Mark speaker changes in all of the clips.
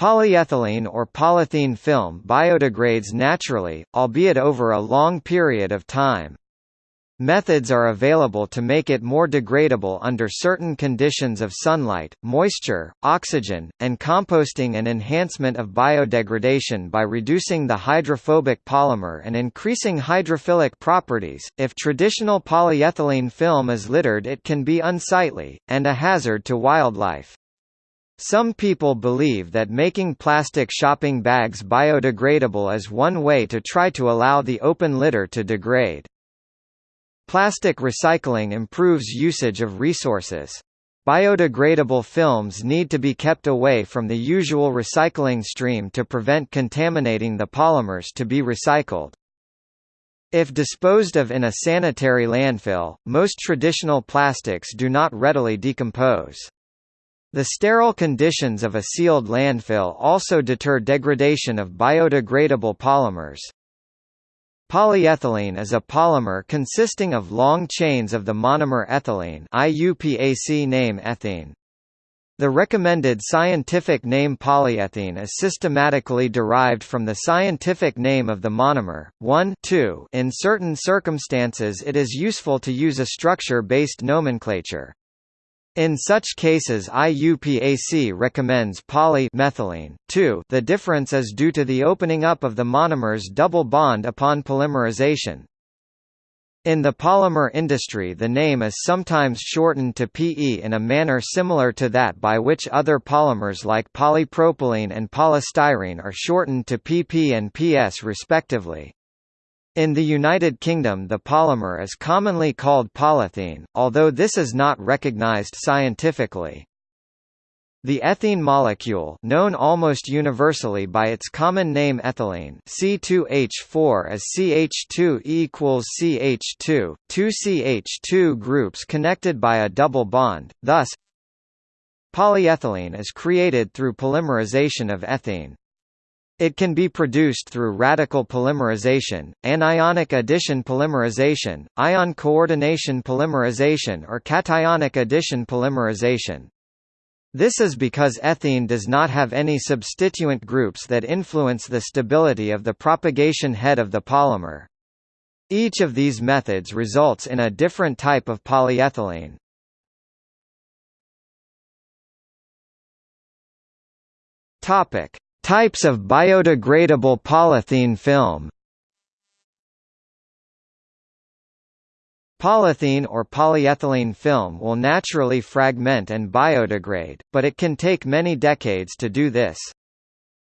Speaker 1: Polyethylene or polythene film biodegrades naturally, albeit over a long period of time. Methods are available to make it more degradable under certain conditions of sunlight, moisture, oxygen, and composting and enhancement of biodegradation by reducing the hydrophobic polymer and increasing hydrophilic properties. If traditional polyethylene film is littered it can be unsightly, and a hazard to wildlife. Some people believe that making plastic shopping bags biodegradable is one way to try to allow the open litter to degrade. Plastic recycling improves usage of resources. Biodegradable films need to be kept away from the usual recycling stream to prevent contaminating the polymers to be recycled. If disposed of in a sanitary landfill, most traditional plastics do not readily decompose. The sterile conditions of a sealed landfill also deter degradation of biodegradable polymers. Polyethylene is a polymer consisting of long chains of the monomer ethylene IUPAC name ethene. The recommended scientific name polyethylene is systematically derived from the scientific name of the monomer. 1 2 In certain circumstances it is useful to use a structure-based nomenclature. In such cases IUPAC recommends poly-methylene. 2 The difference is due to the opening up of the monomer's double bond upon polymerization. In the polymer industry the name is sometimes shortened to PE in a manner similar to that by which other polymers like polypropylene and polystyrene are shortened to PP and PS respectively. In the United Kingdom the polymer is commonly called polythene, although this is not recognized scientifically. The ethene molecule known almost universally by its common name ethylene C2H4 as CH2 equals CH2, two CH2 groups connected by a double bond, thus polyethylene is created through polymerization of ethene. It can be produced through radical polymerization, anionic addition polymerization, ion coordination polymerization or cationic addition polymerization. This is because ethene does not have any substituent groups that influence the stability of the propagation head of the polymer. Each of these methods results in a different type of polyethylene. Topic: Types of biodegradable polythene film Polythene or polyethylene film will naturally fragment and biodegrade, but it can take many decades to do this.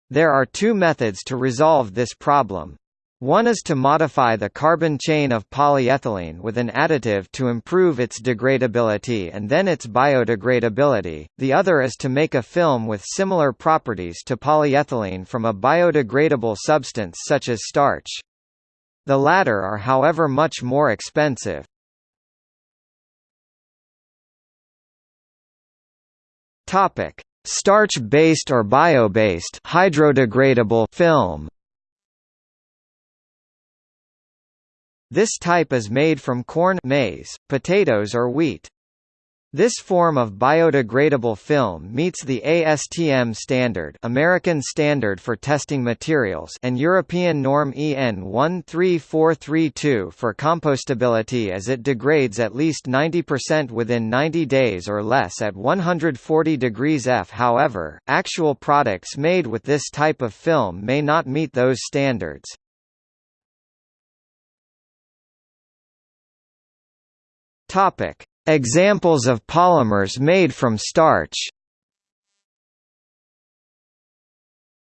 Speaker 1: There are two methods to resolve this problem. One is to modify the carbon chain of polyethylene with an additive to improve its degradability and then its biodegradability, the other is to make a film with similar properties to polyethylene from a biodegradable substance such as starch. The latter are however much more expensive. Starch-based or bio-based hydrodegradable film This type is made from corn maize, potatoes or wheat. This form of biodegradable film meets the ASTM standard American Standard for Testing Materials and European norm EN 13432 for compostability as it degrades at least 90% within 90 days or less at 140 degrees F. However, actual products made with this type of film may not meet those standards. Topic: Examples of polymers made from starch.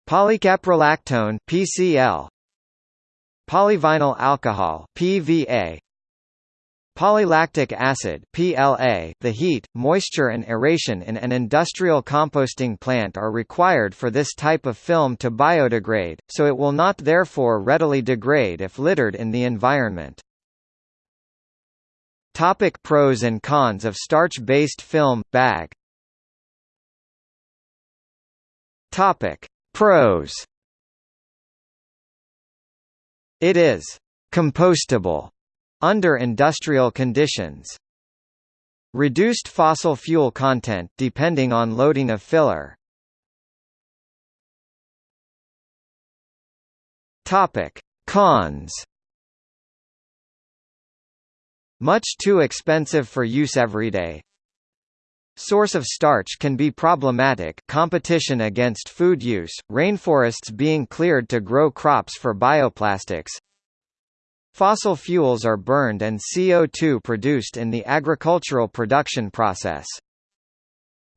Speaker 1: Polycaprolactone (PCl), polyvinyl alcohol (PVA), Polylactic acid PLA The heat, moisture and aeration in an industrial composting plant are required for this type of film to biodegrade, so it will not therefore readily degrade if littered in the environment. Topic pros and cons of starch-based film, bag Topic. Pros It is «compostable» under industrial conditions. Reduced fossil fuel content depending on loading of filler Topic: Cons. Much too expensive for use everyday. Source of starch can be problematic competition against food use, rainforests being cleared to grow crops for bioplastics Fossil fuels are burned and CO2 produced in the agricultural production process.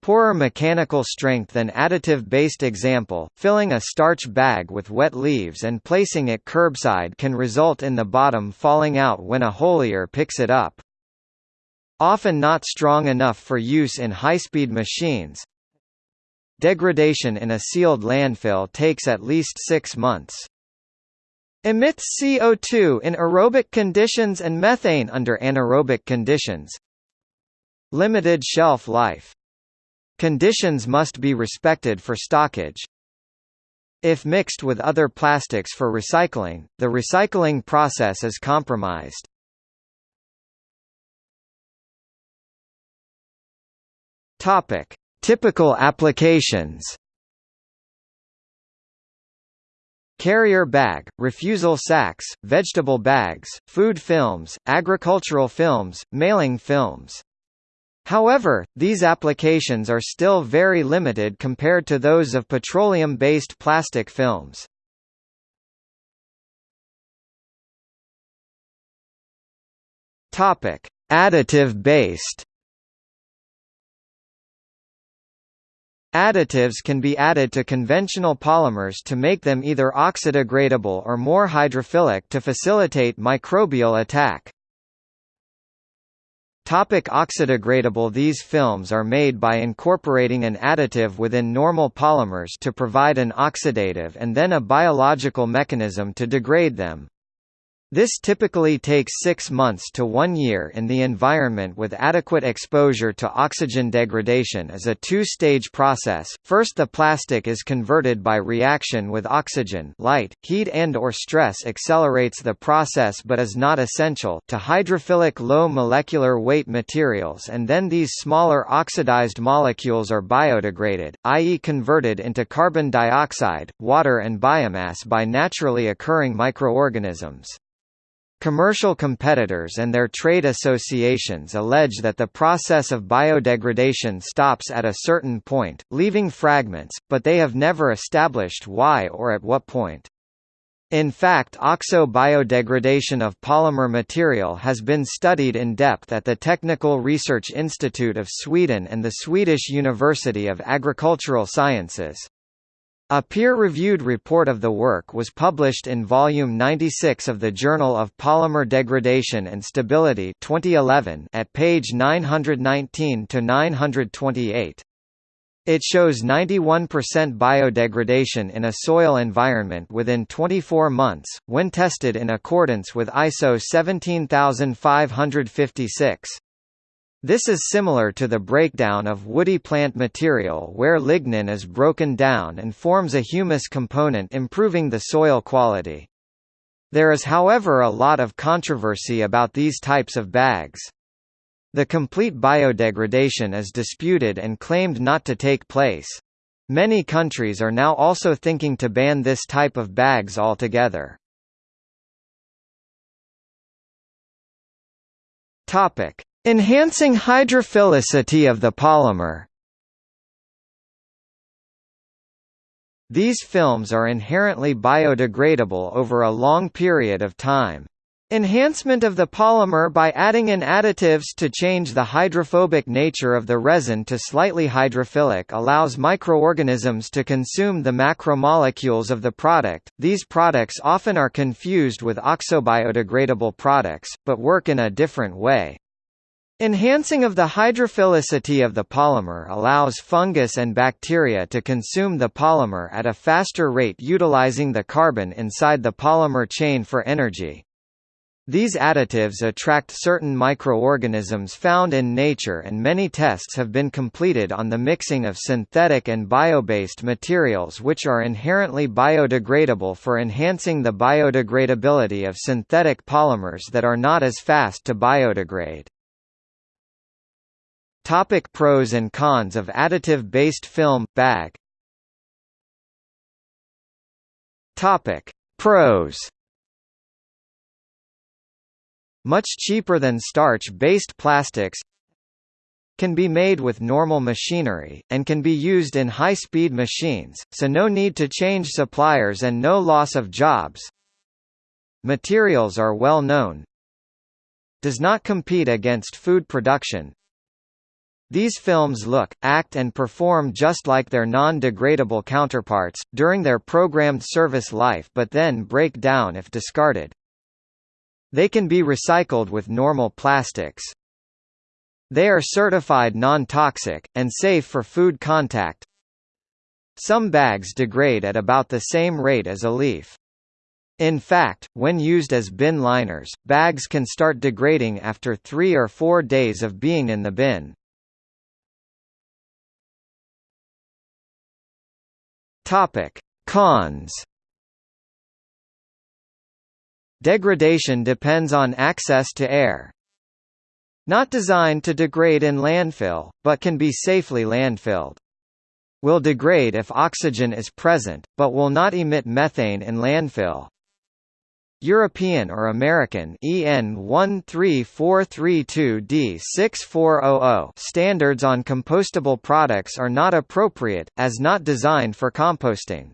Speaker 1: Poorer mechanical strength than additive-based example, filling a starch bag with wet leaves and placing it curbside can result in the bottom falling out when a holier picks it up. Often not strong enough for use in high-speed machines. Degradation in a sealed landfill takes at least six months. Emits CO2 in aerobic conditions and methane under anaerobic conditions. Limited shelf life. Conditions must be respected for stockage. If mixed with other plastics for recycling, the recycling process is compromised. Topic: Typical applications. Carrier bag, refusal sacks, vegetable bags, food films, agricultural films, mailing films. However, these applications are still very limited compared to those of petroleum-based plastic films. Topic: Additive-based Additives can be added to conventional polymers to make them either oxodegradable or more hydrophilic to facilitate microbial attack. Topic oxodegradable These films are made by incorporating an additive within normal polymers to provide an oxidative and then a biological mechanism to degrade them. This typically takes six months to one year in the environment with adequate exposure to oxygen degradation is a two-stage process. First the plastic is converted by reaction with oxygen light, heat and or stress accelerates the process but is not essential to hydrophilic low molecular weight materials and then these smaller oxidized molecules are biodegraded, i.e. converted into carbon dioxide, water and biomass by naturally occurring microorganisms. Commercial competitors and their trade associations allege that the process of biodegradation stops at a certain point, leaving fragments, but they have never established why or at what point. In fact oxo-biodegradation of polymer material has been studied in depth at the Technical Research Institute of Sweden and the Swedish University of Agricultural Sciences. A peer-reviewed report of the work was published in volume 96 of the Journal of Polymer Degradation and Stability 2011 at page 919 to 928. It shows 91% biodegradation in a soil environment within 24 months, when tested in accordance with ISO 17556. This is similar to the breakdown of woody plant material where lignin is broken down and forms a humus component improving the soil quality. There is however a lot of controversy about these types of bags. The complete biodegradation is disputed and claimed not to take place. Many countries are now also thinking to ban this type of bags altogether. Topic: Enhancing hydrophilicity of the polymer These films are inherently biodegradable over a long period of time. Enhancement of the polymer by adding in additives to change the hydrophobic nature of the resin to slightly hydrophilic allows microorganisms to consume the macromolecules of the product. These products often are confused with oxobiodegradable products, but work in a different way. Enhancing of the hydrophilicity of the polymer allows fungus and bacteria to consume the polymer at a faster rate utilizing the carbon inside the polymer chain for energy. These additives attract certain microorganisms found in nature and many tests have been completed on the mixing of synthetic and bio-based materials which are inherently biodegradable for enhancing the biodegradability of synthetic polymers that are not as fast to biodegrade. Topic pros and cons of additive-based film bag. Topic: Pros Much cheaper than starch-based plastics can be made with normal machinery, and can be used in high-speed machines, so no need to change suppliers and no loss of jobs. Materials are well known. Does not compete against food production. These films look, act and perform just like their non-degradable counterparts, during their programmed service life but then break down if discarded. They can be recycled with normal plastics. They are certified non-toxic, and safe for food contact. Some bags degrade at about the same rate as a leaf. In fact, when used as bin liners, bags can start degrading after three or four days of being in the bin. Topic: Cons. Degradation depends on access to air. Not designed to degrade in landfill, but can be safely landfilled. Will degrade if oxygen is present, but will not emit methane in landfill. European or American EN 13432D6400 standards on compostable products are not appropriate, as not designed for composting.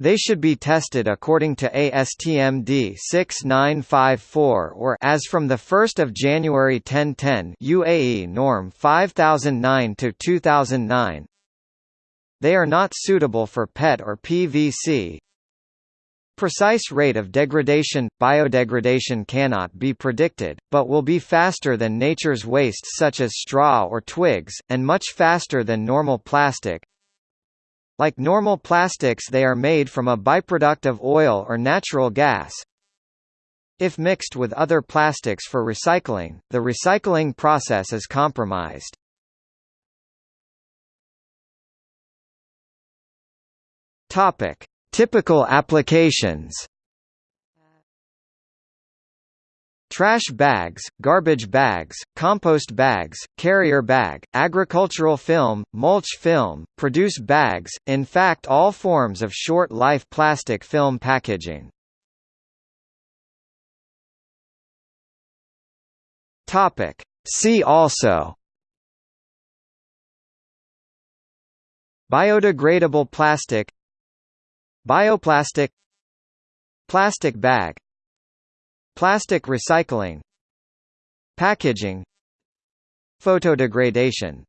Speaker 1: They should be tested according to ASTM D6954 or as from the 1st of January 1010 UAE norm 5009 to 2009. They are not suitable for PET or PVC. Precise rate of degradation biodegradation cannot be predicted, but will be faster than nature's waste such as straw or twigs and much faster than normal plastic. Like normal plastics they are made from a byproduct of oil or natural gas. If mixed with other plastics for recycling, the recycling process is compromised. Topic: Typical applications. Trash bags, garbage bags, compost bags, carrier bag, agricultural film, mulch film, produce bags, in fact all forms of short-life plastic film packaging. See also. Biodegradable plastic Bioplastic. Plastic bag. Plastic recycling. Packaging. Photodegradation